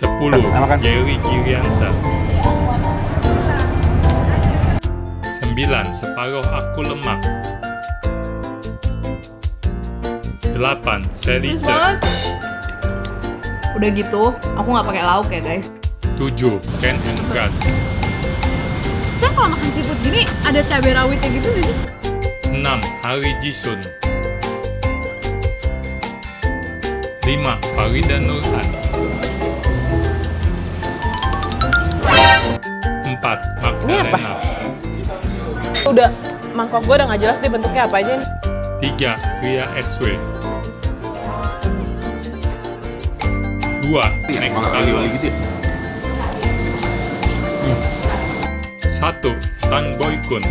10. Makan. Jerry Giriansa 9. Separuh aku lemak 8. Sally banget. Udah gitu, aku nggak pakai lauk ya guys. 7. Ken and Brad Saya kalau makan seafood gini ada cabai rawitnya gitu sih? 6. Hari Jisun 5. Farida Nurhan 4. Magdalena Udah mangkok gue udah nggak jelas deh bentuknya apa aja nih. 3. Ria SW 2. Next kali gitu ya. 1. Tan Boy Kun